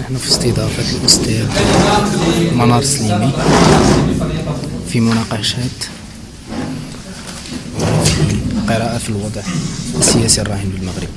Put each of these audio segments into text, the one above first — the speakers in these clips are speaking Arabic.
نحن في استضافة الأستاذ منار سليمي في مناقشات قراءة في الوضع السياسي الراهن بالمغرب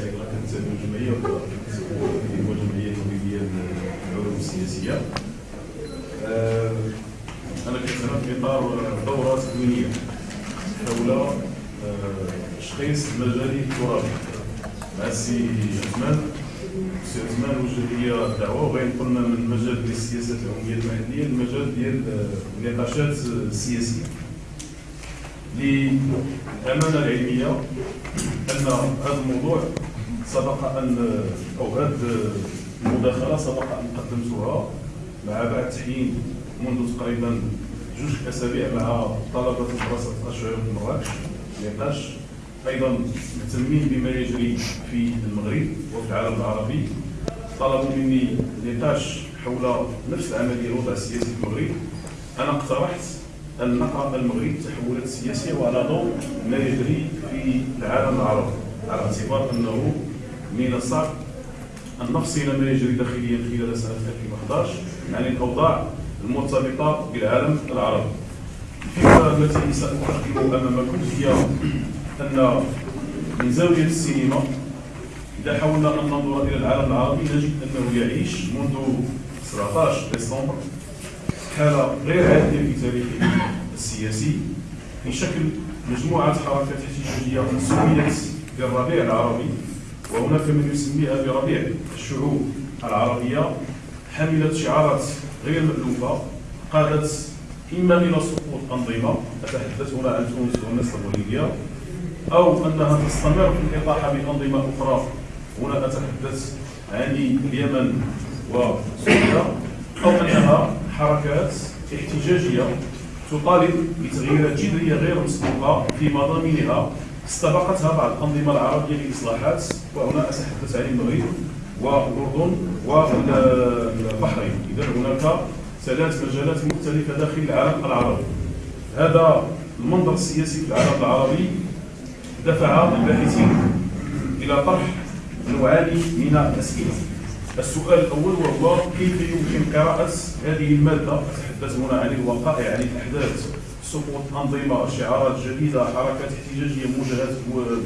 كنتابع الجمعية وهو جمعية توريدية للعلوم السياسية آه، أنا كنتابع في إطار دورة تكوينية حول آه، تشخيص المجال الترابي مع السي عثمان السي عثمان وجه لي الدعوه وغادي من المجال ديال السياسات العموميه المحليه للمجال ديال آه، النقاشات السياسيه للأمانة العلمية أن هذا الموضوع سبق أن أو هذه المداخلة سبق أن قدمتها مع بعد تحيين منذ تقريبا جوج أسابيع مع طلبة مدرسه اشعر مراكش نقاش. أيضا مهتمين بما يجري في المغرب وفي العالم العربي. طلبوا مني نقاش حول نفس العملية الوضع السياسي في المغرب. أنا اقترحت نقرا المغرب التحولات السياسيه وعلى ضوء ما يجري في العالم العربي على اعتبار أنه من الصعب أن نفصل ما يجري داخليا خلال سنة 2011 عن الأوضاع المرتبطة بالعالم العربي. الفكرة التي سأقدم امامكم هي أن من زاوية السينما إذا حاولنا أن ننظر إلى العالم العربي نجد أنه يعيش منذ 17 ديسمبر حاله غير عاديه في تاريخه السياسي. في شكل مجموعة حركات احتجاجية سميت بالربيع العربي وهناك من يسميها بربيع الشعوب العربية حملت شعارات غير مألوفة قادت إما إلى سقوط أنظمة أتحدث هنا عن تونس ومصر وليبيا أو أنها تستمر في الإطاحة بأنظمة أخرى. هنا أتحدث عن اليمن وسوريا أو أنها حركات احتجاجية تطالب بتغييرات جذرية غير مسبوقة في مضامينها. استبقتها بعض الأنظمة العربية لإصلاحات وهنا اتحدث عن المغرب والاردن والبحرين. اذا هناك ثلاث مجالات مختلفة داخل العالم العربي. هذا المنظر السياسي في العالم العربي دفع الباحثين إلى طرح نوعان من الأسئلة. السؤال الأول وهو كيف يمكن قراءه هذه المادة؟ أتحدث هنا عن الوقائع عن الأحداث. سقوط أنظمة شعارات جديدة حركات احتجاجية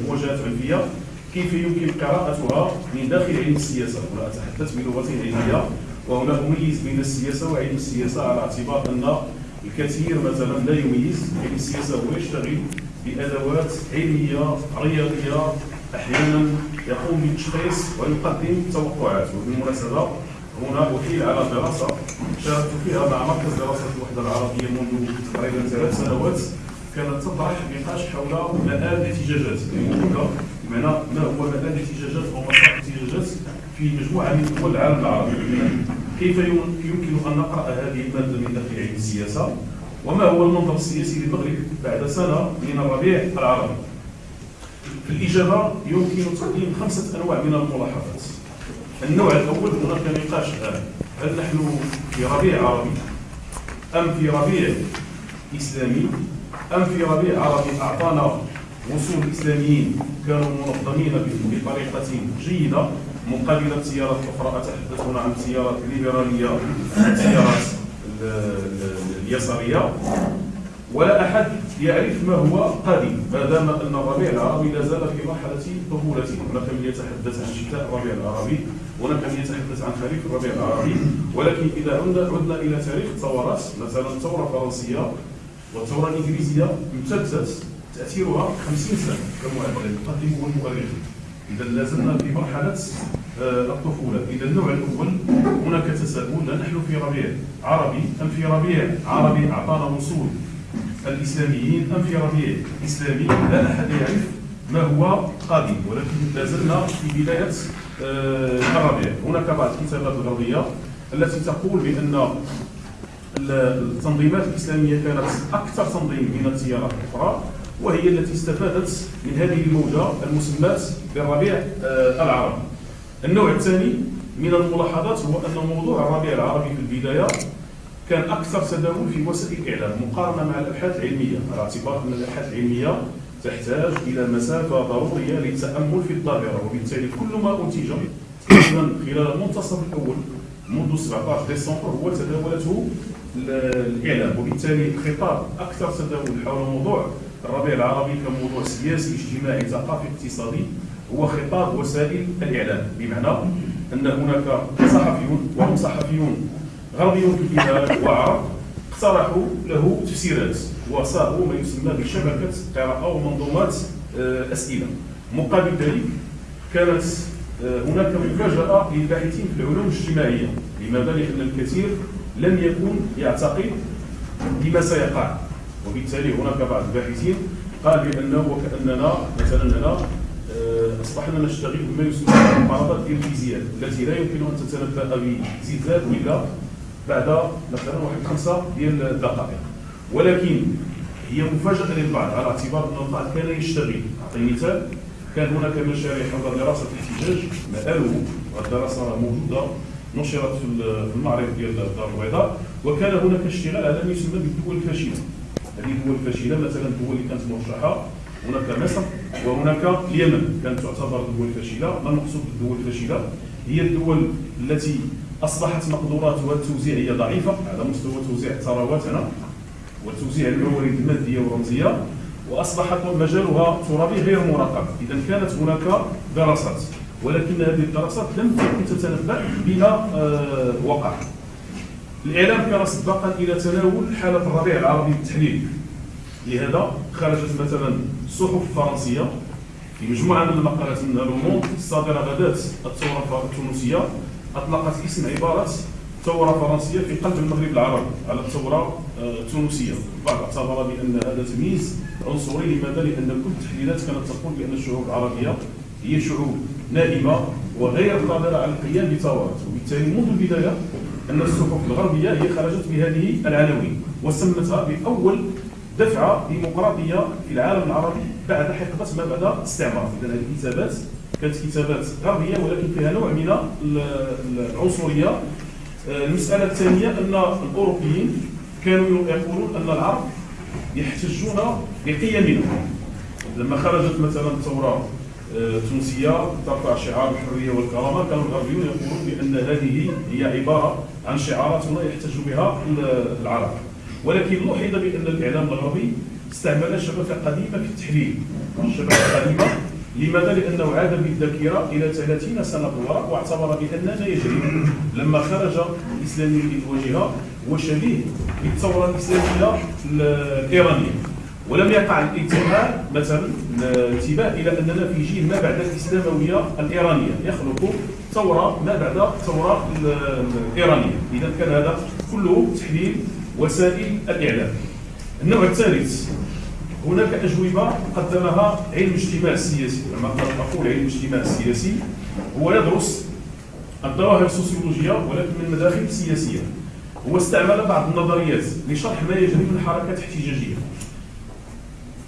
مواجهات عنفية. كيف يمكن قراءتها من داخل علم السياسة؟ هنا أتحدث بلغه علميه وهنا أميز بين السياسة وعلم السياسة على اعتبار أن الكثير مثلا لا يميز. علم السياسة هو يشتغل بأدوات علمية رياضية أحيانا يقوم بالتشخيص ويقدم توقعات. وبالمناسبه هنا وكيل على دراسة شاركت فيها مع مركز دراسة الوحدة العربية منذ تقريبا ثلاث سنوات. كانت تطرح نقاش حول مآل الاحتجاجات. بمعنى ما هو مآل الاحتجاجات أو مسار الاحتجاجات في مجموعة من دول العالم العربي؟ كيف يمكن أن نقرأ هذه المادة من داخل علم السياسة؟ وما هو المنظر السياسي للمغرب بعد سنة من الربيع العربي؟ في الإجابة يمكن تقديم خمسة أنواع من الملاحظات. النوع الأول هناك نقاش الآن هل نحن في ربيع عربي أم في ربيع إسلامي؟ أم في ربيع عربي أعطانا وصول الإسلاميين كانوا منظمين بطريقة جيدة مقابل التيارات الأخرى؟ أتحدث عن التيارات الليبرالية التيارات اليسارية؟ ولا أحد يعرف ما هو قادم ما دام أن الربيع العربي لا زال في مرحلة طفولته. هناك من يتحدث عن شتاء الربيع العربي هناك من يتحدث عن خريف الربيع العربي ولكن إذا عدنا إلى تاريخ الثورات مثلا الثوره الفرنسيه والثوره الانجليزيه امتدت تأثيرها 50 سنة كما يقدمه المؤرخين إذا لا زلنا في مرحلة آه، الطفولة. إذا النوع الأول هناك تساؤل نحن في ربيع عربي أم في ربيع عربي؟ أعطانا وصول. الإسلاميين ام في ربيع اسلامي لا أحد يعرف ما هو قادم ولكن لا زلنا في بداية آه، الربيع هناك بعض الكتابات الغربية التي تقول بأن التنظيمات الإسلامية كانت أكثر تنظيم من التيارات الأخرى وهي التي استفادت من هذه الموجة المسماة بالربيع آه، العربي. النوع الثاني من الملاحظات هو أن موضوع الربيع العربي في البداية كان أكثر تداول في وسائل الإعلام مقارنة مع الأبحاث العلمية. على اعتبار ان الأبحاث العلمية تحتاج إلى مسافة ضرورية للتأمل في الظاهره وبالتالي كل ما أنتج تقريبا خلال المنتصف الأول منذ 17 ديسمبر هو تداولته الإعلام. وبالتالي الخطاب أكثر تداول حول موضوع الربيع العربي كموضوع سياسي اجتماعي ثقافي اقتصادي هو خطاب وسائل الإعلام. بمعنى أن هناك صحفيون وهم صحفيون غربيون البلاد وعرب اقترحوا له تفسيرات وصاغوا ما يسمى بشبكة قراءة ومنظومات آه، أسئلة. مقابل ذلك كانت آه، هناك مفاجأة للباحثين في العلوم الاجتماعية لماذا؟ لأن الكثير لم يكن يعتقد بما سيقع. وبالتالي هناك بعض الباحثين قال بأنه وكأننا مثلا هنا آه، أصبحنا نشتغل بما يسمى بالمعارضات الفيزياء التي لا يمكن أن تتنبأ بزلزال الا بعد مثلا واحد خمسة ديال الدقائق. ولكن هي مفاجأة للبعض على اعتبار أن البعض كان يشتغل. اعطي مثال. كان هناك مشاريع حول دراسه الاحتجاج مآله والدراسه موجودة نشرت في المعرض ديال الدار البيضاء. وكان هناك اشتغال على ما يسمى بالدول الفاشلة. هذه الدول الفاشلة مثلا الدول اللي كانت مرشحة. هناك مصر وهناك اليمن. كانت تعتبر دول فاشله ما المقصود بالدول الفاشلة؟ هي الدول التي أصبحت مقدوراتها التوزيعيه ضعيفة. على مستوى توزيع الثروات هنا وتوزيع الموارد المادية والرمزية وأصبحت مجالها ترابي غير مراقب إذا كانت هناك دراسات ولكن هذه الدراسات لم تكن تتنبأ بما آه، وقع. الإعلام كان سباقا إلى تناول حالة الربيع العربي بالتحليل. لهذا خرجت مثلا الصحف الفرنسيه في مجموعة من المقالات من لوموند الصادره غداة الثوره التونسية. أطلقت اسم عبارة ثورة فرنسية في قلب المغرب العربي. على الثورة آه، التونسيه البعض اعتبر بأن هذا تمييز عنصري لماذا لأن كل التحليلات كانت تقول بأن الشعوب العربية هي شعوب نائمة وغير قادرة على القيام بثورات. وبالتالي منذ البداية أن الصحف الغربية هي خرجت بهذه العناوين وسمتها بأول دفعة ديمقراطية في العالم العربي بعد حقبة ما بدا الاستعمار اذا هذه الكتابات كانت كتابات غربية ولكن فيها نوع من العنصرية. آه، المسألة الثانية أن الأوروبيين كانوا يقولون أن العرب يحتجون بقيمنا لما خرجت مثلا الثورة التونسية ترفع شعار الحرية والكرامة كانوا الغربيون يقولون بأن هذه هي عبارة عن شعارات لا يحتج بها العرب. ولكن لوحظ بأن الإعلام الغربي استعمل شبكة قديمة في التحليل. شبكة قديمة لماذا؟ لأنه عاد بالذاكرة إلى 30 سنة وراء واعتبر باننا يجري لما خرج الإسلامي للواجهه هو شبيه بالثورة الإسلامية الإيرانية. ولم يقع الانتباه مثلا الانتباه إلى أننا في جيل ما بعد الإسلاموية الإيرانية. يخلق ثورة ما بعد الثوره الإيرانية. اذا كان هذا كله تحليل وسائل الإعلام. النوع الثالث هناك أجوبة قدمها علم الاجتماع السياسي لما نقول علم الاجتماع السياسي هو يدرس الظواهر السوسيولوجية ولكن من مداخل سياسية. هو استعمل بعض النظريات لشرح ما يجري من حركات احتجاجية.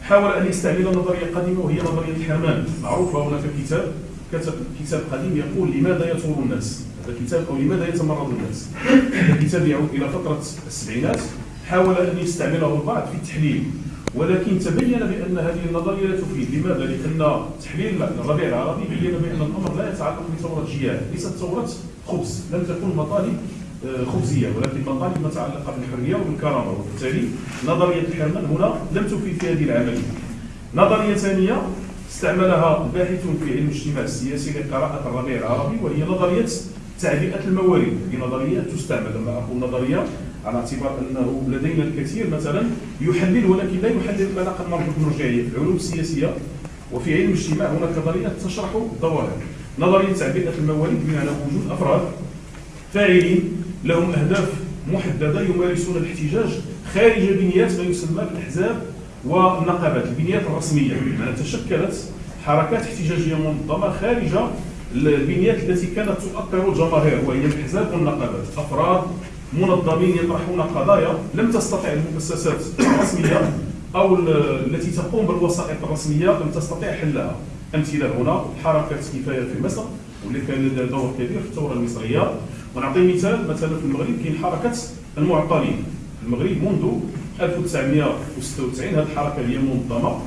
حاول أن يستعمل نظرية قديمة وهي نظرية الحرمان. معروفة هناك كتاب كتب كتاب قديم يقول لماذا يثور الناس؟ هذا كتاب أو لماذا يتمرد الناس؟ هذا الكتاب يعود إلى فتره السبعينات. حاول أن يستعمله البعض في التحليل. ولكن تبين بأن هذه النظرية لا تفيد. لماذا؟ لأن تحليل الربيع العربي بين بأن الأمر لا يتعلق بثورة جياد ليست ثورة خبز. لم تكن مطالب آه، خبزية ولكن مطالب متعلقه بالحرية وبالكرامه وبالتالي نظرية الحرمان هنا لم تفيد في هذه العملية. نظرية ثانية استعملها الباحثون في علم الاجتماع السياسي لقراءة الربيع العربي وهي نظرية تعبئه الموارد، هي نظرية تستعمل. لما أقول نظرية على اعتبار انه لدينا الكثير مثلا يحلل ولكن لا يحلل ما قد نرجو بالرجعيه في العلوم السياسية وفي علم الاجتماع هناك نظريات تشرح الظواهر نظرية تعبئه الموارد بمعنى وجود أفراد فاعلين لهم أهداف محددة يمارسون الاحتجاج خارج بنيات ما يسمى بالأحزاب والنقابات. البنيات الرسمية بمعنى تشكلت حركات احتجاجية منظمة خارج البنيات التي كانت تؤطر الجماهير وهي الأحزاب والنقابات. أفراد منظمين يطرحون قضايا لم تستطع المؤسسات الرسمية أو ال- التي تقوم بالوسائط الرسمية لم تستطع حلها. أمثلة هنا حركه كفاية في مصر واللي كان لها دور كبير في الثورة المصرية. ونعطي مثال مثلا في المغرب كاين حركة المعطلين. في المغرب منذ 1996 هذه الحركة هي منظمة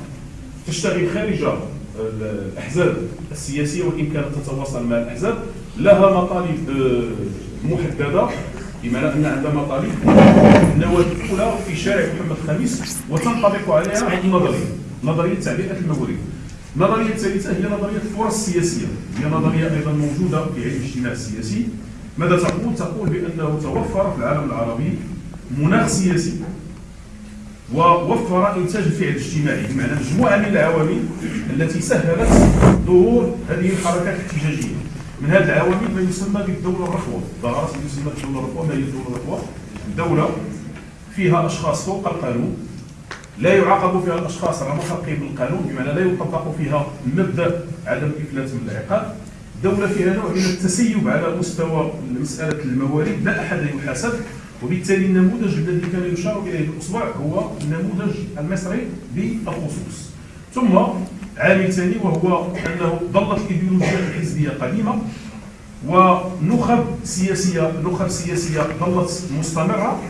تشتغل خارج الأحزاب السياسية وان كانت تتواصل مع الأحزاب. لها مطالب آه، بمعنى ان عندها مطالب. النواه الأولى في شارع محمد الخامس وتنطبق عليها النظرية. نظرية تعبئه الموارد النظريه الثالثة هي نظرية الفرص السياسيه هي نظرية أيضا موجودة في علم الاجتماع السياسي ماذا تقول؟ تقول بأنه توفر في العالم العربي مناخ سياسي. ووفر إنتاج الفعل الاجتماعي بمعنى مجموعة من العوامل التي سهلت ظهور هذه الحركات الاحتجاجية. من هذه العوامل ما يسمى بالدولة الرخوه ظهرت ما يسمى بالدولة الرخوه ما هي الدولة الرخوه دوله فيها أشخاص فوق القانون لا يعاقب فيها الأشخاص على خلقهم بالقانون بمعنى لا يطبق فيها مبدأ عدم الافلات من العقاب. دولة فيها نوع من التسيب على مستوى مسألة الموارد لا أحد يحاسب. وبالتالي النموذج الذي كان يشار إليه بالاصبع هو النموذج المصري بالخصوص ثم عامل ثاني وهو أنه ظلت الايديولوجيا الحزبيه قديمة. ونخب سياسية نخب سياسية ظلت مستمرة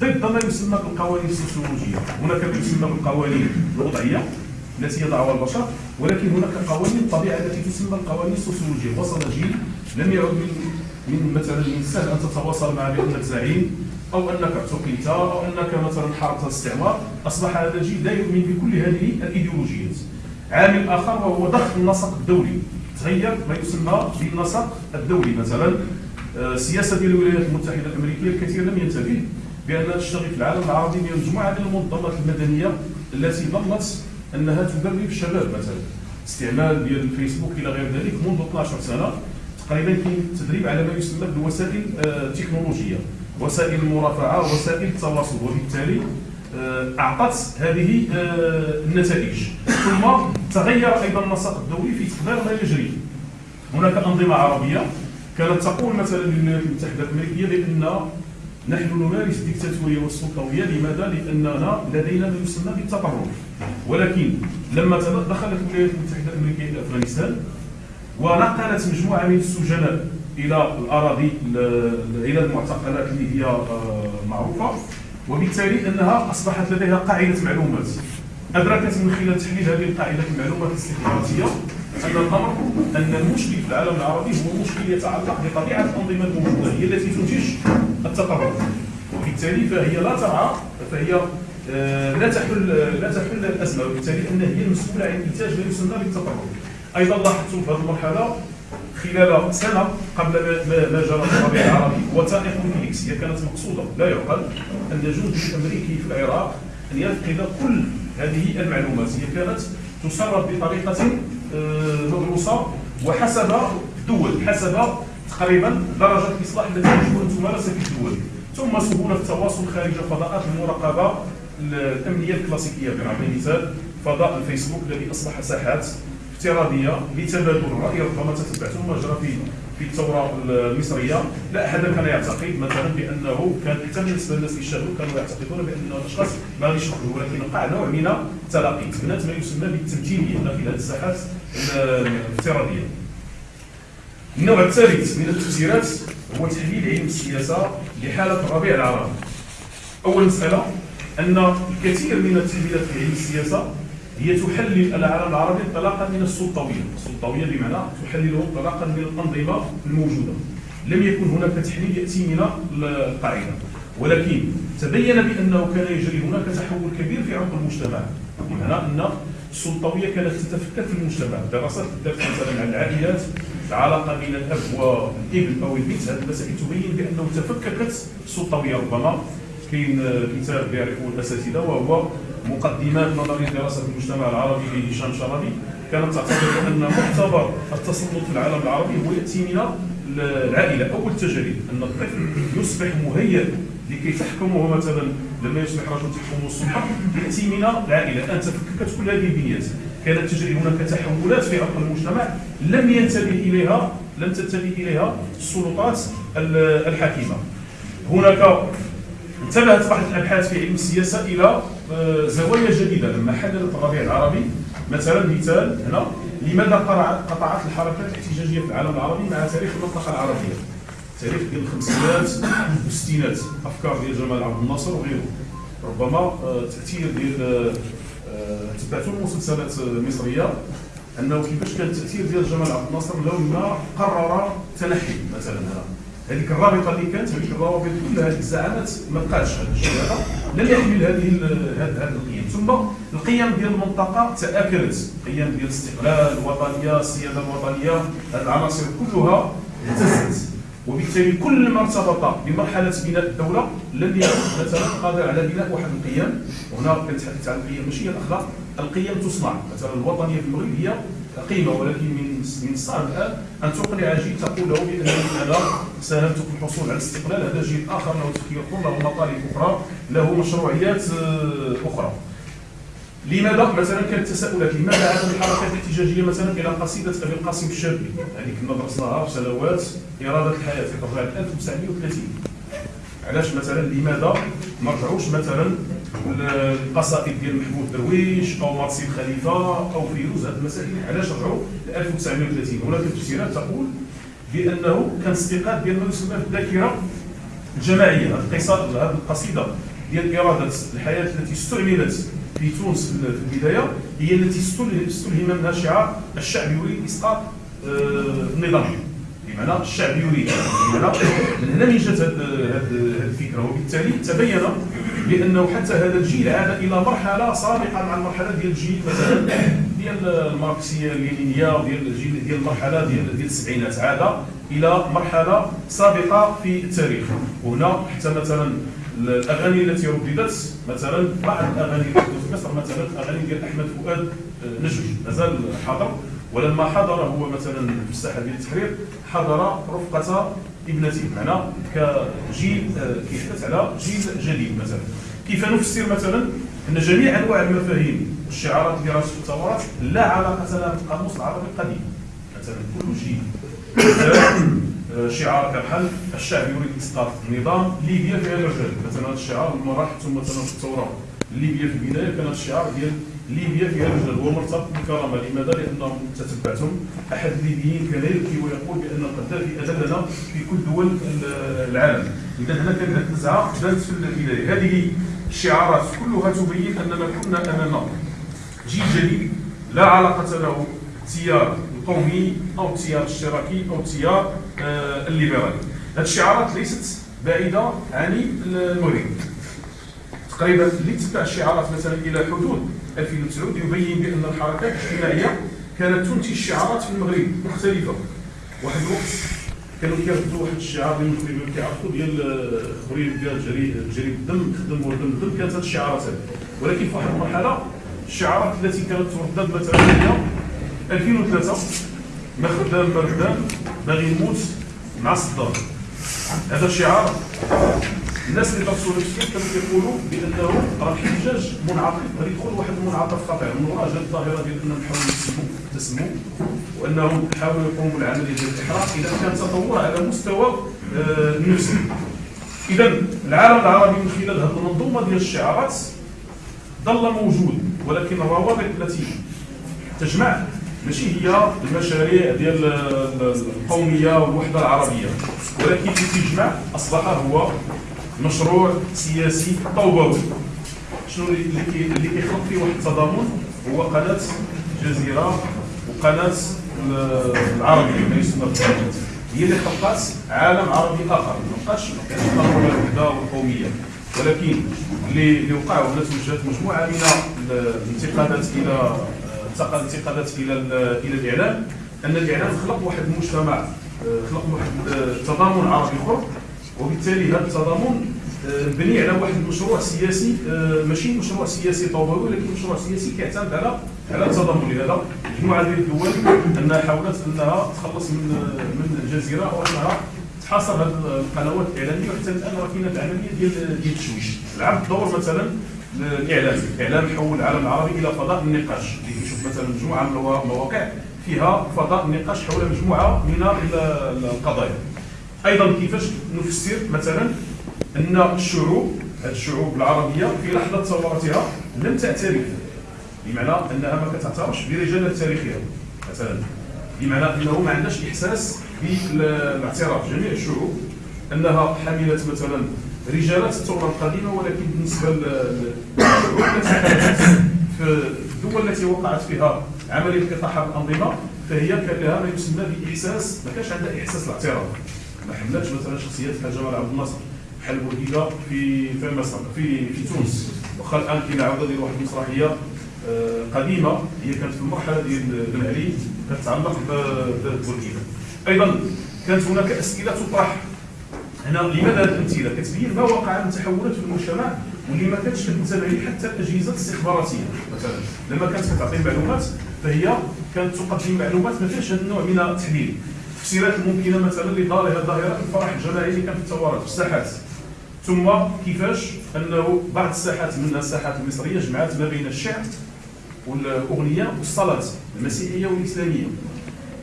ضد ما يسمى بالقوانين السوسيولوجية. هناك ما يسمى بالقوانين الوضعية التي يضعها البشر ولكن هناك قوانين الطبيعة التي تسمى القوانين السوسيولوجية. وصل جيل لم يعد من من مثلا من السهل أن تتواصل مع بأنك زعيم أو أنك اعتقلت أو أنك مثلا حاربت الاستعمار أصبح هذا الجيل لا يؤمن بكل هذه الإيديولوجيات. عامل آخر وهو ضخ النسق الدولي. تغير ما يسمى بالنسق الدولي مثلا. آه، السياسة ديال الولايات المتحدة الأمريكية الكثير لم ينتبه بانها تشتغل في العالم العربي من مجموعة من المنظمات المدنية التي ظنت أنها تبرر الشباب مثلا. استعمال ديال الفيسبوك إلى غير ذلك منذ 12 سنة. تقريبا كاين تدريب على ما يسمى بالوسائل آه، التكنولوجيه وسائل المرافعة وسائل التواصل. وبالتالي آه، أعطت هذه آه، النتائج. ثم تغير أيضا النسق الدولي في تقدير ما يجري. هناك أنظمة عربية كانت تقول مثلا للولايات المتحدة الأمريكية بأن نحن نمارس الدكتاتورية والسلطوية. لماذا؟ لأننا لدينا ما يسمى بالتطرف ولكن لما دخلت الولايات المتحدة الأمريكية إلى أفغانستان ونقلت مجموعة من السجناء إلى الأراضي إلى المعتقلات اللي هي آه، معروفة. وبالتالي أنها أصبحت لديها قاعدة معلومات. أدركت من خلال تحليل هذه القاعدة المعلومات الاستخباراتية أن الأمر أن المشكل في العالم العربي هو مشكل يتعلق بطبيعة الأنظمة الموجودة هي التي تنتج التطرف وبالتالي فهي لا ترعى فهي آه، لا تحل لا تحل الازمه وبالتالي انها هي المسؤولة عن إنتاج ما يسمى بالتطرف أيضا لاحظت في هذه المرحلة خلال سنة قبل ما- جرى في الربيع العربي. وثائق ويكيليكس هي كانت مقصودة. لا يعقل أن جندي امريكي في العراق أن يفقد كل هذه المعلومات. هي كانت تسرب بطريقة آه، مدروسة وحسب الدول. حسب تقريبا درجة الإصلاح التي يجب أن تمارس في الدول. ثم سهولة التواصل خارج فضاءات المراقبة الأمنية الكلاسيكية. بنعطي مثال فضاء الفيسبوك الذي أصبح ساحات. افتراضية لتبادل الراي ربما تتبعتم ما جرى في في الثورة المصرية. لا أحد كان يعتقد مثلا بأنه كان حتى بالنسبة للناس اللي شاهدوا كانوا يعتقدون بأن الأشخاص ما غاديش يخرجوا ولكن وقع نوع من التلاقي تبنات ما يسمى بالتمثيليه داخل هذه الساحات الافتراضية. النوع الثالث من التفسيرات هو تحليل علم السياسة لحالة الربيع العربي. أول مسألة أن الكثير من التحليلات في علم السياسة هي تحلل العالم العربي انطلاقا من السلطويه، السلطويه بمعنى تحلله انطلاقا من الأنظمة الموجودة. لم يكن هناك تحليل يأتي من القاعدة، ولكن تبين بأنه كان يجري هناك تحول كبير في عمق المجتمع، بمعنى أن السلطويه كانت تتفكك في المجتمع، دراسات دارت مثلا عن العائلات، العلاقه بين الأب والابن أو البنت، هذه المسائل تبين بأنه تفككت السلطويه ربما كاين كتاب يعرفه الأساتذة وهو مقدمات نظرية دراسة المجتمع العربي لهشام شرابي كانت تعتبر أن معتبر التسلط في العالم العربي هو يأتي من العائلة. أول تجارب أن الطفل يصبح مهيئ لكي تحكمه مثلا لما يصبح رجل تحكمه السلطه يأتي من العائلة. الان تفككت كل هذه البنيات. كانت تجري هناك تحولات في عمق المجتمع. لم ينتبه إليها لم تنتبه إليها السلطات الحاكمه هناك انتبهت بعض الأبحاث في علم السياسة إلى زوايا جديدة لما حللت الربيع العربي. مثلا مثال هنا لماذا قطعت الحركات الاحتجاجية في العالم العربي مع تاريخ المنطقة العربية؟ تاريخ ديال الخمسينات والستينات أفكار ديال جمال عبد الناصر وغيره. ربما آه، تأثير ديال آه، آه، تبعتوا المسلسلات المصريه أنه كيفاش كان التاثير ديال جمال عبد الناصر لما قرر تنحي مثلا هنا؟ هذيك الرابطة اللي كانت هذيك الروابط كلها هذيك الزعامات ما بقاتش هذا الشيء. هذا لم يحمل هذه هذه القيم. ثم القيم ديال المنطقة تاكلت قيم ديال الاستقلال الوطنيه السياده الوطنيه هذه العناصر كلها اهتزت. وبالتالي كل ما ارتبط بمرحلة بناء الدولة لم يكن مثلا قادر على بناء واحد القيم. وهنا كنتحدث عن القيم ماشي هي الأخلاق. القيم تصنع. مثلا الوطنية في المغرب هي قيمة ولكن من من الصعب الان أن تقنع جيل تقول له بانني أنا ساهمت في الحصول على الاستقلال. هذا جيل آخر له تفكير له مطالب أخرى له مشروعيات آه، أخرى. لماذا؟ مثلا كانت تساؤلات لماذا عدم الحركات الاحتجاجيه مثلا إلى قصيدة أبي القاسم الشابي هذيك كنا درسناها في سنوات إرادة الحياة في طبعا 1930 علاش مثلا لماذا ما رجعوش مثلا القصائد ديال محمود درويش أو مرسي الخليفه أو فيروز هذه المسائل. علاش رجعوا ل 1930 هناك تفسيرات تقول بأنه كان استيقاظ ديال ما يسمى بالذاكرة الجماعية هذه القصائد هذه القصيدة ديال إرادة الحياة التي استعملت في تونس في البداية هي التي استل- استلهم منها شعار الشعب يريد اسقاط آه، النظام. بمعنى الشعب يريد بمعنى من هنا من جات هذه الفكرة. وبالتالي تبين بأنه حتى هذا الجيل عاد إلى مرحلة سابقة مع المرحلة ديال الجيل مثلا ديال الماركسيه اللينينيه وديال الجيل ديال المرحلة ديال السبعينات. عاد إلى مرحلة سابقة في التاريخ. وهنا حتى مثلا الأغاني التي رددت مثلا بعض الأغاني في مصر مثلا الأغاني ديال أحمد فؤاد آه، نجم. مازال حاضر. ولما حضر هو مثلا في الساحة ديال التحرير حضر رفقة ابنته معنى كجيل آه، كيحدث على جيل جديد مثلا. كيف نفسر مثلا أن جميع أنواع المفاهيم والشعارات اللي راسها في الثورات لا علاقة لها بالقاموس العربي القديم. مثلا كل جيل آه، شعار كبحال الشعب يريد اسقاط النظام ليبيا فيها الرجال مثلا هذا الشعار لما راح ثم مثلا في الثورة. ليبيا في البداية كان الشعار ديال ليبيا فيها هو مرتبط بالكرامه لماذا؟ لأنهم تتبعتم أحد الليبيين يبكي ويقول بأن القذافي اذلنا في كل دول ال- العالم. اذا هنا كانت النزعه بدات في البدايه هذه الشعارات. كلها تبين أننا كنا أمام جيل جديد. لا علاقة له التيار القومي أو التيار الاشتراكي أو التيار آه، الليبرالي. هذه الشعارات ليست بعيدة عن المغرب. تقريبا اللي تبع الشعارات مثلا إلى حدود 2009 يبين بأن الحركات الاجتماعية كانت تنتج شعارات في المغرب مختلفة. واحد الوقت كانوا كيردوا واحد الشعار ديال المغرب كيعرفوا ديال خريب ديال جري جري الدم خدم ودم الدم كانت هذه الشعارات ولكن في واحد المرحلة الشعارات التي كانت تردد مثلا هي 2003 ما خدام ما باغي يموت مع صدام هذا الشعار الناس اللي درسوا الفكر كانوا كيقولوا بأنه راه الاحتجاج منعطف غادي يدخل واحد المنعطف خطير من وراء جات الظاهرة ديال انهم يحاولوا يسموا تسموا وانهم يحاولوا يقوموا بالعملية ديال الإحراق. إذا كان تطور على مستوى آه، النفسي إذا العالم العربي من خلال هذه المنظومة ديال الشعارات ظل موجود ولكن الروابط التي تجمع ماشي هي المشاريع ديال القومية والوحدة العربية ولكن اللي تجمع أصبح هو مشروع سياسي طوبوي شنو اللي اللي كي- اللي كيخلق فيه واحد التضامن؟ هو قناة الجزيرة وقناة ال- العربيه ما يسمى بالقناة. هي اللي خلقت عالم عربي آخر. ما بقاش الضروره الوحده والقوميه ولكن اللي وقع هنا توجهت مجموعة من ال- الانتقادات إلى انتقل الانتقادات إلى ال- إلى الإعلام. أن الإعلام خلق واحد المجتمع خلق واحد آه، تضامن عربي أخر. وبالتالي هذا التضامن مبني على واحد المشروع سياسي آه، ماشي مشروع سياسي طوبوي ولكن مشروع سياسي كيعتمد على على التضامن. لهذا مجموعة ديال الدول أنها حاولت أنها تخلص من من الجزيرة وأنها تحاصر هذه القنوات الإعلامية وحتى الآن راه كاينة العملية ديال ديال التشويش. لعب دور مثلا الاعلام الإعلام حول العالم العربي إلى فضاء النقاش. اللي كيشوف مثلا مجموعة من المواقع فيها فضاء النقاش حول مجموعة من ال- القضايا. أيضا كيفاش نفسر مثلا أن الشعوب الشعوب العربية في لحظة ثورتها لم تعترف بمعنى أنها ما كتعترفش برجال تاريخها مثلا. بمعنى أنه ما عندهاش إحساس بالاعتراف. جميع الشعوب أنها حملت مثلا رجالات الثورة القديمة ولكن بالنسبة للشعوب في الدول التي وقعت فيها عمليه اطاحه الأنظمة فهي كان لها ما يسمى بإحساس ما كانش عندها إحساس الاعتراف ما حملتش مثلا بحال جمال عبد الناصر. بورقيبه في في مصر في في تونس. واخا الآن كاين عاوده ديال واحد المسرحية آه، قديمة هي كانت في المرحلة ديال بن علي كتتعلق ببورقيبه أيضا كانت هناك أسئلة تطرح هنا لماذا هذه الأمثلة؟ كتبين ما وقع من تحولات في المجتمع واللي ما كانتش كتنتبه ليه حتى الأجهزة الاستخباراتية. مثلا لما كانت كتعطي معلومات فهي كانت تقدم معلومات ما فيهاش هذا النوع من التحليل. التفسيرات الممكنه مثلا لظاهره ظاهرة الفرح الجماعي اللي كان في الثورات في الساحات. ثم كيفاش انه بعض الساحات منها الساحات المصرية جمعت ما بين الشعر والأغنية والصلاة المسيحية والإسلامية.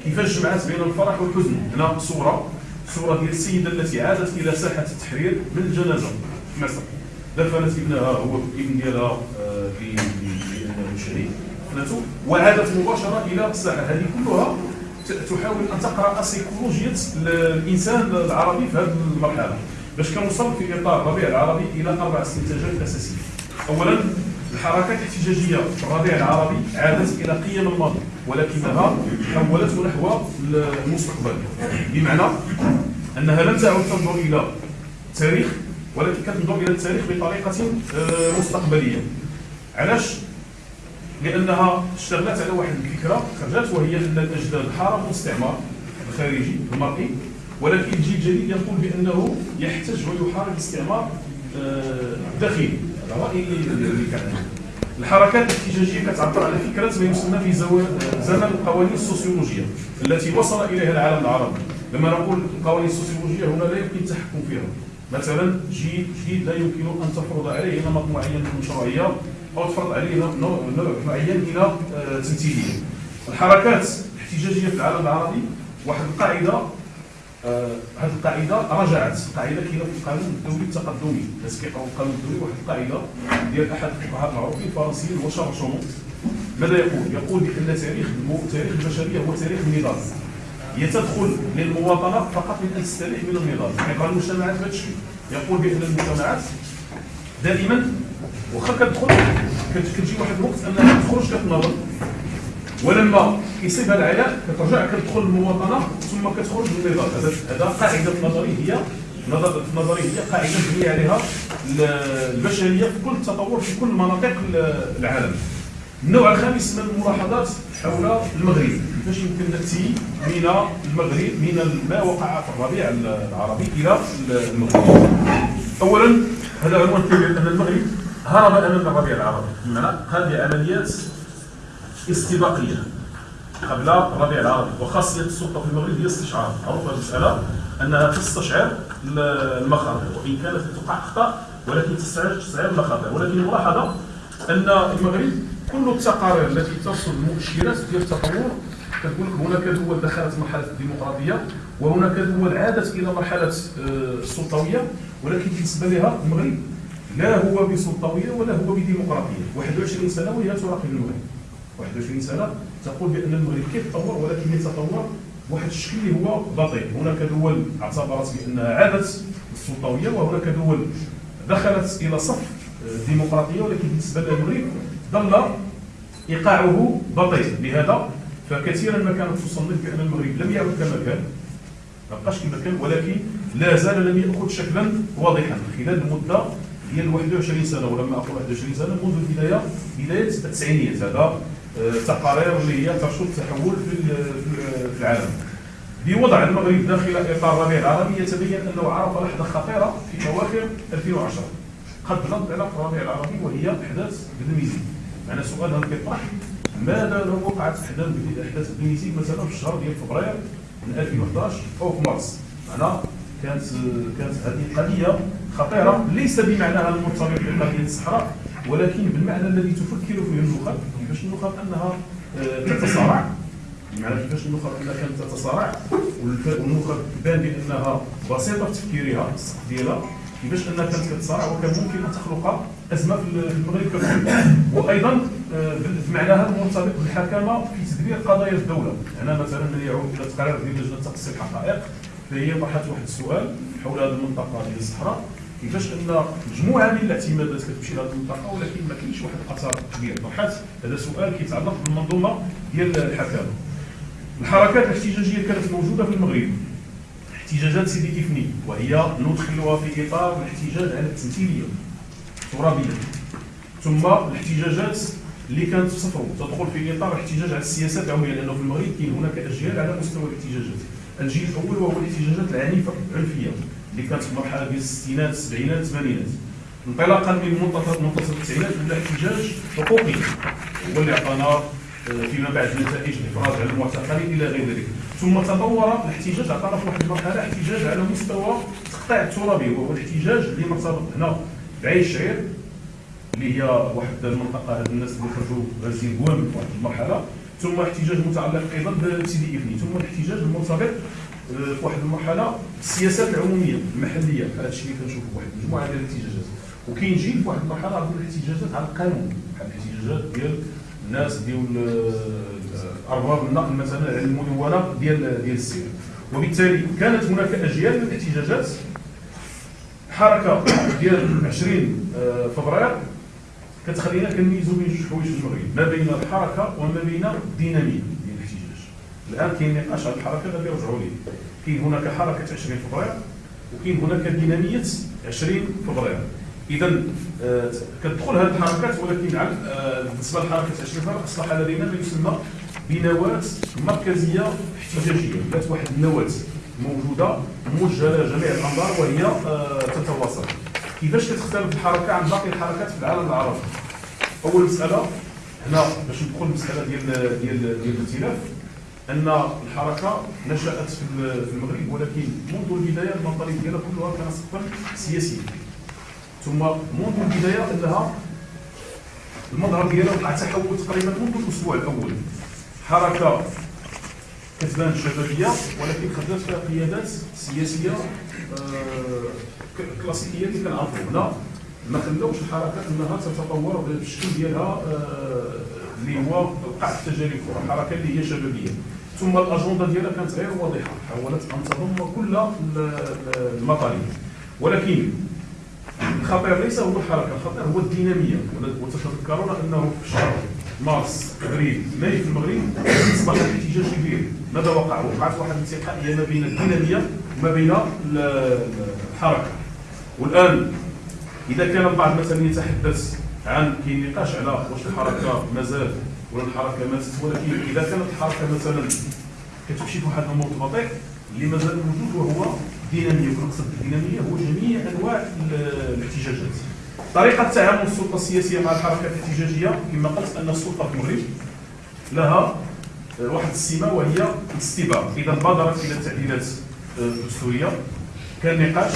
كيفاش جمعت بين الفرح والحزن؟ هنا صورة صورة ديال السيدة التي عادت إلى ساحة التحرير من الجنازة في مصر. دفنت ابنها هو ابن ديالها آه، في المشري دفنته وعادت مباشرة إلى الساحة. هذه كلها تحاول أن تقرأ سيكولوجية الإنسان العربي في هذه المرحلة. باش كنوصل في إطار الربيع العربي إلى أربع استنتاجات أساسية. اولا الحركات الاحتجاجيه في الربيع العربي عادت إلى قيم الماضي ولكنها حولته نحو المستقبل. بمعنى أنها لم تعد تنظر إلى التاريخ ولكن كتنظر إلى التاريخ بطريقة آه، مستقبلية. علاش؟ لأنها اشتغلت على واحد الفكرة خرجت وهي أن الأجداد حاربوا الاستعمار الخارجي المرئي. ولكن الجيل الجديد يقول بأنه يحتج ويحارب الاستعمار الداخلي آه، هذا راي الحركات الاحتجاجيه كتعبر على فكرة ما يسمى في زمن القوانين السوسيولوجية التي وصل إليها العالم العربي. لما نقول القوانين السوسيولوجية هنا لا يمكن التحكم فيها. مثلا جيل جديد لا يمكن أن تفرض عليه نمط معين من الشرعيه أو تفرض عليه نوع معين من التمثيليه الحركات الاحتجاجية في العالم العربي واحد القاعدة آه، هذه القاعدة رجعت. قاعدة كاينة في القانون الدولي التقدمي. الناس كيقراو القانون الدولي واحد القاعدة ديال أحد الفقهاء المعروفين الفرنسيين هو شارل ماذا يقول؟ يقول بأن تاريخ تاريخ البشرية هو تاريخ النضال. هي تدخل للمواطنة فقط من تستريح من النضال. يعني المجتمعات بهذا الشكل يقول بأن المجتمعات دائما واخا كتدخل كتجي واحد الوقت أنها تخرج كتناضل ولما كيصيبها العياء كترجع كتدخل المواطنة ثم كتخرج من النضال هذا قاعدة نظرية هي نظرية هي قاعدة مبنيه عليها البشرية في كل التطور في كل مناطق العالم. النوع الخامس من الملاحظات حول المغرب. كيفاش يمكن نأتي من المغرب من ما وقع في الربيع العربي إلى المغرب. اولا هذا عنوان كبير أن المغرب هرب امام الربيع العربي. بمعنى قام بعمليات استباقية. قبل الربيع العربي. وخاصيه السلطة في المغرب هي استشعار. معروف المسألة أنها تستشعر المخاطر وإن كانت تقع أخطاء ولكن تستشعر المخاطر. ولكن الملاحظة أن المغرب كل التقارير التي ترصد المؤشرات ديال التطور كتقول هناك دول دخلت مرحلة الديمقراطية وهناك دول عادت إلى مرحلة آه، السلطوية. ولكن بالنسبة لها المغرب لا هو بسلطوية ولا هو بديمقراطية. 21 سنة وهي تراقب المغرب. 21 سنة تقول بأن المغرب كيتطور ولكن يتطور بواحد الشكل اللي هو بطيء هناك دول اعتبرت بانها عادت السلطوية وهناك دول دخلت إلى صف الديمقراطيه ولكن بالنسبة للمغرب ظل إيقاعه بطيء بهذا فكثيرا ما كانت تصنف بأن المغرب لم يعد كما كان ما بقاش كما كان ولكن لا زال لم يأخذ شكلا واضحا. خلال المده ديال 21 سنة ولما أقول 21 سنة منذ البداية بداية التسعينيات. هذا التقارير آه، اللي هي ترصد التحول في العالم. بوضع المغرب داخل إطار الربيع العربي يتبين أنه عرف لحظة خطيرة في أواخر 2010 قد نض على الربيع العربي وهي إحداث بنميزي معنى سؤال هذا كيطرح ماذا لو وقعت إحداث إحداث بنميزي مثلا في الشهر ديال فبراير من 2011 أو في مارس. معنى كانت كانت هذه قضية خطيرة ليس بمعناها المرتبط بقضيه الصحراء. ولكن بالمعنى الذي تفكر فيه النخب كيفاش النخب أنها آه، تتصارع؟ بمعنى كيفاش النخب أنها كانت تتصارع؟ والنخب بان بأنها بسيطة في تفكيرها ديالها كيفاش أنها كانت كتصارع وكان ممكن أن تخلق أزمة في المغرب ككل. وأيضا آه، بمعناها المرتبط بالحكامه في تدبير قضايا الدولة. هنا مثلا من يعود إلى تقرير ديال لجنة تقصي الحقائق فهي طرحت واحد السؤال حول هذه المنطقة ديال الصحراء. كيفاش ان مجموعه من الاعتمادات كتمشي لهذه المنطقة ولكن ما كاينش واحد الأثر كبير. طرحت هذا سؤال كيتعلق بالمنظومة ديال الحكامه الحركات الاحتجاجية كانت موجودة في المغرب. احتجاجات سيدي كيفني وهي ندخلها في إطار الاحتجاج على التمثيلية ترابيه ثم الاحتجاجات اللي كانت في صفر تدخل في إطار الاحتجاج على السياسات العمومية لأنه في المغرب كاين هناك أجيال على مستوى الاحتجاجات. الجيل الأول وهو الاحتجاجات العنيفة العنفيه اللي كانت في المرحله ديال الستينات السبعينات الثمانينات. انطلاقا من منتصف منتصف التسعينات ولا احتجاج حقوقي. هو اللي عطانا آه، فيما بعد نتائج الافراج على المعتقلين إلى غير ذلك. ثم تطور الاحتجاج عطانا في واحد المرحلة احتجاج على مستوى التقطيع الترابي وهو الاحتجاج اللي مرتبط هنا بعين الشعير اللي هي واحد المنطقة هاد الناس اللي خرجوا غازيين قوام في واحد المرحلة. ثم احتجاج متعلق أيضا بسيدي ابني. ثم الاحتجاج المرتبط في واحد المرحلة السياسات العمومية المحلية هذا الشيء اللي كنشوفوا واحد المجموعة ديال الاحتجاجات. وكاين جيل في واحد المرحلة عندنا الاحتجاجات على القانون بحال الاحتجاجات ديال الناس ديال آه، أرباب النقل مثلا على المدونه ديال ديال السير. وبالتالي كانت هناك أجيال من الاحتجاجات. حركة ديال 20 آه، فبراير كتخلينا كنميزوا بين جوج حوايج في المغرب ما بين الحركة وما بين الدينامية. الآن كاين نقاش على الحركة غادي يرجعوا ليه كاين هناك حركة 20 فبراير وكاين هناك دينامية 20 فبراير اذا آه، كتدخل هذه الحركات ولكن آه، بالنسبة لحركة 20 فبراير أصبح لدينا ما يسمى بنواه مركزية احتجاجية. ذات واحد النواه موجودة موجهه لجميع الأنظار وهي آه، تتواصل. كيفاش كتختلف الحركة عن باقي الحركات في العالم العربي؟ أول مسألة هنا باش ندخل المساله ديال ديال ديال الائتلاف. أن الحركة نشأت في المغرب ولكن منذ البداية المنطلق ديالها كلها كان صفا سياسيا. ثم منذ البداية إنها المظهر ديالها وقع تحول تقريبا منذ الأسبوع الأول. حركة كتبان شبابيه ولكن خدات فيها قيادات سياسية آه، كلاسيكية اللي كنعرفوا هنا. ما خلاوش الحركة إنها تتطور بالشكل ديالها آه، اللي هو وقع التجارب الحركه اللي هي شبابيه ثم الأجندة ديالها كانت غير واضحة حاولت أن تضم كل المطالب. ولكن الخطير ليس هو الحركة الخطير هو الدينامية. وتتذكرون أنه في شهر مارس أبريل ماي في المغرب أصبح الاحتجاج كبير ماذا وقع؟ وقعت واحد الانتقائيه ما بين الدينامية وما بين الحركة. والآن إذا كان البعض مثلا يتحدث عن كاين نقاش على واش الحركة مازال ولا الحركة ماتت ولكن إذا كانت الحركة مثلا كتمشي في واحد النمط بطيء اللي مازال موجود وهو دينامية ونقصد بالدينامية هو جميع أنواع الاحتجاجات. طريقة تعامل السلطه السياسية مع الحركات الاحتجاجية كما قلت أن السلطة في المغرب لها واحد السمة وهي الاستباق إذا بادرت إلى التعديلات الدستورية كان نقاش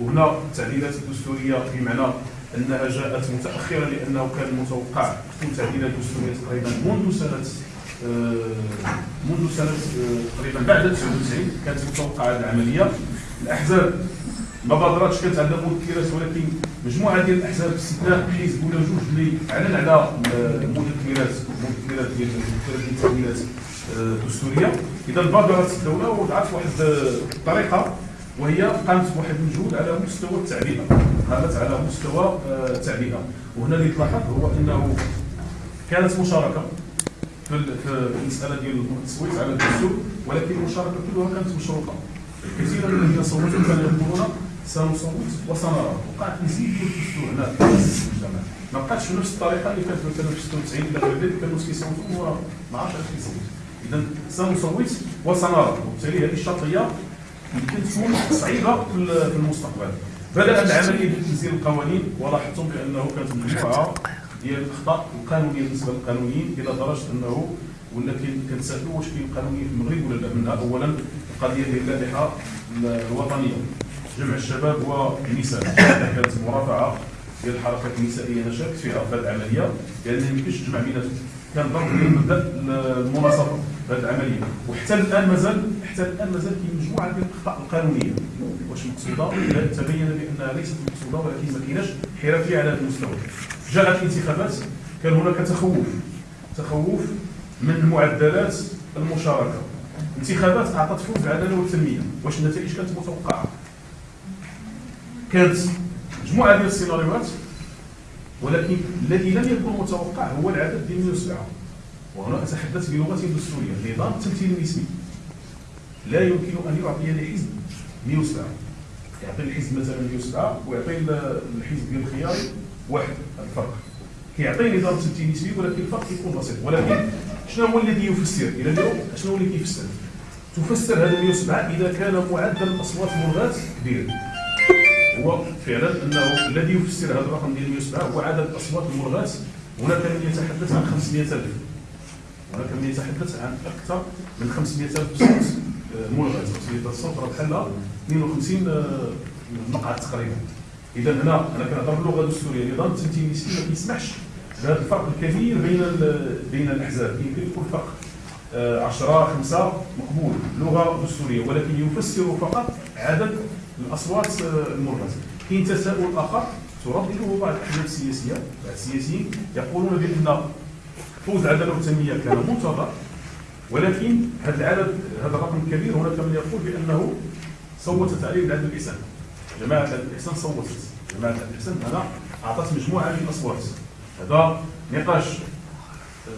وهنا التعديلات الدستورية بمعنى أنها جاءت متاخرا لأنه كان متوقع تكون تعديلات دستورية تقريبا منذ سنة آه، منذ سنة آه، تقريبا بعد 99 كانت متوقعة العملية. الأحزاب ما بادراتش كانت عندها مذكرات ولكن مجموعة ديال الأحزاب باستثناء حزب ولا جوج اللي اعلن على مذكرات مذكرات ديال التعديلات الدستورية. آه، إذا بادرت الدولة وضعت واحد الطريقة وهي قامت بواحد المجهود على مستوى التعبئه قامت على مستوى آه، التعبئه وهنا اللي تلاحظ هو أنه كانت مشاركة في المسألة ديال التصويت على الدستور ولكن المشاركه كلها كانت مشروطه كثيرا من الذين صوتوا كانوا يقولون سنصوت وسنرى وقعت نزيد ديال الدستور. هنا في المجتمع ما بقاتش بنفس الطريقة اللي كانت مثلا في 96 إلى غير ذلك كانوا كيصوتوا ما عرفتش علاش كيصوت اذا سنصوت وسنرى. وبالتالي هذه الشرطية يمكن تكون صعيبه في المستقبل. بدأت العملية بتنزيل القوانين. ولاحظتم بأنه كانت مجموعه ديال الأخطاء القانونيه بالنسبة للقانونيين إلى درجه أنه ولا كنتسالوا واش كاين قانونية في المغرب ولا لا. منها اولا القضية ديال اللائحة الوطنية. جمع الشباب والنساء. كانت مرافعة ديال الحركات النسائية أنا شاركت فيها في هذه العملية لأن ما يمكنش تجمع بيناتهم كان ضرب مبدأ المناصفة في هذه العملية. وحتى الآن مازال حتى الآن مازال كاين مجموعة ديال الأخطاء القانونية. واش مقصودة؟ تبين بأنها ليست مقصودة ولكن ما كايناش حرفيه على هذا المستوى. جاءت الانتخابات كان هناك تخوف تخوف من معدلات المشاركة. انتخابات أعطت فوز العداله والتنميه واش النتائج كانت متوقعة؟ كانت مجموعة ديال السيناريوهات ولكن الذي لم يكن متوقع هو العدد ديال 107 وهنا أتحدث بلغة دستورية نظام التمثيل النسبي لا يمكن أن يعطي لحزب 107 يعطي الحزب مثلا 107 ويعطي الحزب ديال الخيار واحد الفرق. كيعطي نظام التمثيل النسبي ولكن الفرق يكون بسيط. ولكن شنو هو الذي يفسر؟ إلى اليوم شنو اللي كيفسر تفسر هذا 107 إذا كان معدل الأصوات ملغاة كبير. هو فعلا أنه الذي يفسر هذا الرقم ديال 107 هو عدد الأصوات الملغاة هناك من يتحدث عن 500000 هناك من يتحدث عن أكثر من 500000 صوت آه، ملغاة 500000 صوت راه بحال 52 آه، مقعد تقريبا. إذا هنا أنا كنهضر باللغة الدستوريه نظام النسبي ما كيسمحش. بهذا الفرق الكبير بين بين الأحزاب. يمكن يكون فرق 10 5 مقبول. لغه دستوريه ولكن يفسر فقط عدد الأصوات آه، المرغزه كاين تساؤل اخر تردده بعض الأحزاب السياسية. بعض السياسيين يقولون بأن فوز العداله والتنميه كان منتظر ولكن هذا العدد هذا الرقم الكبير هناك من يقول بأنه صوتت عليه العدل الاحسان جماعة العدل الإحسان صوتت جماعة العدل الإحسان هنا أعطت مجموعة من الأصوات. هذا نقاش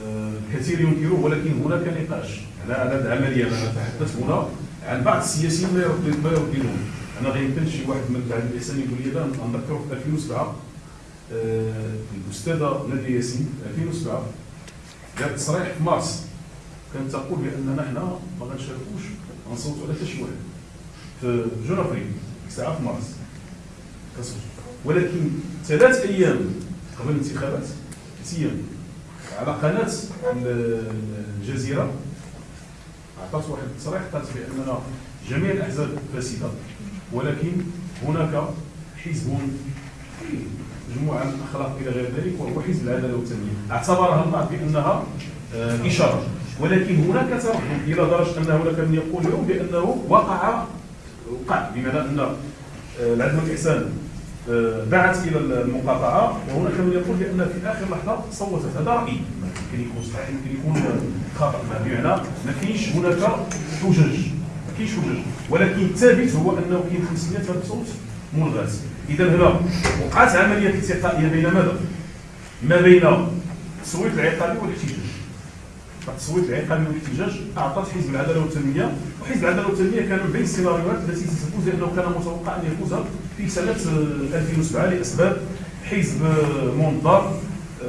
آه، الكثير ينكروه ولكن هناك نقاش. على هذه العملية أنا أتحدث هنا عن بعض السياسيين ما يرددون. أنا غير يمكن شي واحد من بعد الإحسان يقول لي لا نذكره في 2007 آه، الأستاذة نادية ياسين 2007 جات تصريح في مارس. كانت تقول بأن نحن ما غنشاركوش غنصوتوا على حتى شي واحد. في جون افريل ساعة في مارس. ولكن ثلاث أيام قبل الانتخابات ثلاث أيام على قناة الجزيرة اعطت واحد التصريح قالت باننا جميع الأحزاب فاسدة ولكن هناك حزب مجموعة من الأخلاق إلى غير ذلك وهو حزب العدالة والتنميه اعتبرها البعض بأنها آه، إشارة. ولكن هناك تردد إلى درجة أن هناك من يقول اليوم بأنه وقع وقع بمعنى ان آه، العدل والاحسان آه، دعت إلى المقاطعه وهناك من يقول بأن في آخر لحظة صوتت هذا رايي يمكن يكون صحيح يمكن يكون خطا بمعنى؟ ما كاينش هناك حجج ما كاينش حجج ولكن الثابت هو أنه كاين 500 الف صوت ملغاه إذا هنا وقعت عملية التقائيه بين ماذا؟ ما بين التصويت العقابي والاحتجاج. التصويت العقابي والاحتجاج اعطت حزب العدالة والتنمية وحزب العدالة والتنمية كان من بين السيناريوهات التي ستفوز لأنه كان متوقع أن يفوز في سنة 2007 لأسباب حزب منظر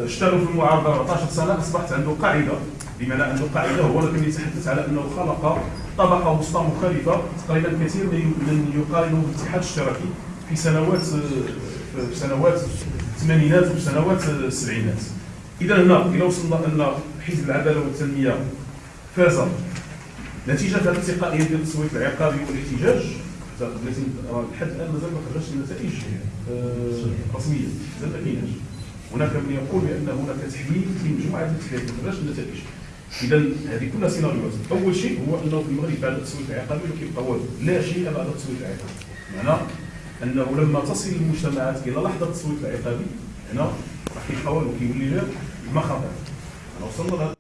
اشتغل في المعارضة 14 سنة أصبحت عنده قاعدة بمعنى عنده قاعدة هو لكن يتحدث على أنه خلق طبقة وسطى مخالفة تقريبا كثير من يقارنه بالاتحاد الاشتراكي في سنوات في سنوات الثمانينات وفي سنوات السبعينات. اذا هنا إلى وصلنا أن حزب العدالة والتنمية. فاز نتيجة هذه التقائيه ديال التصويت العقابي والاحتجاج. لحد الآن مازال ما خرجتش النتائج. رسميه مازال ما كايناش هناك من يقول بأن هناك تحليل في مجموعه التحليلات ما خرجتش النتائج. اذا هذه كلها سيناريوهات. أول شيء هو أنه في المغرب بعد التصويت العقابي ما كيبقى والو لا شيء بعد التصويت العقابي. معنى أنه لما تصل المجتمعات إلى لحظة التصويت العقابي هنا راح كيبقى والو كيولي غير مخاطر وصلنا